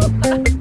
Woo!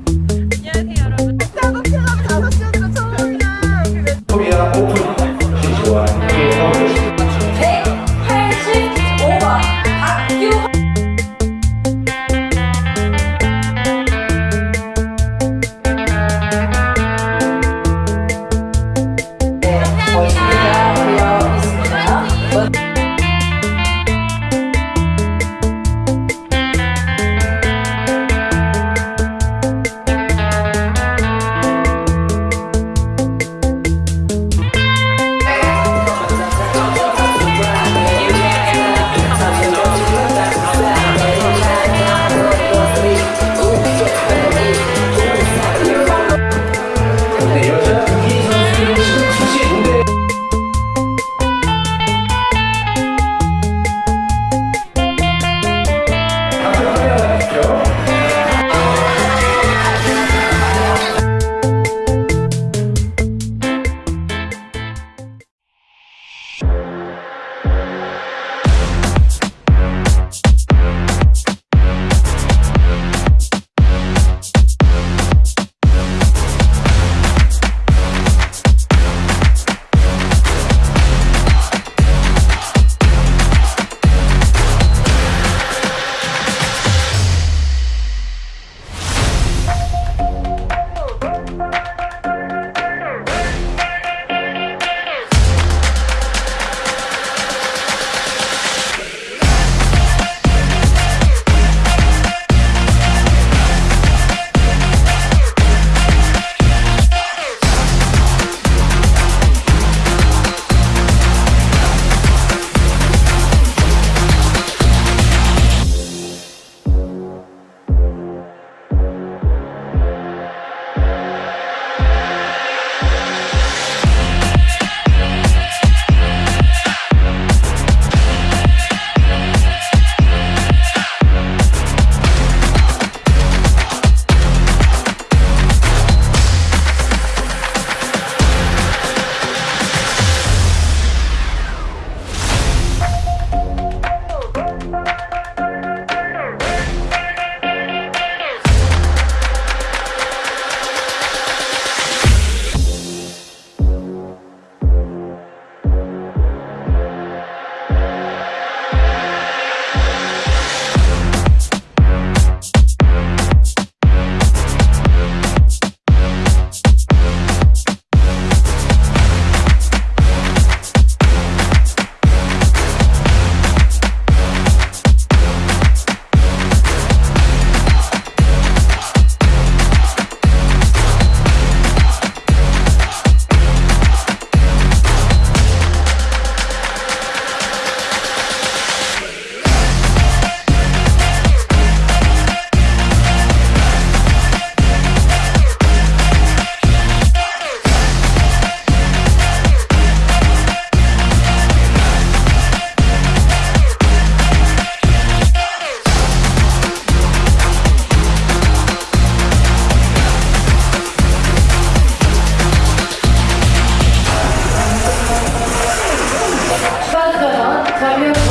추가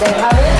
Encerramento.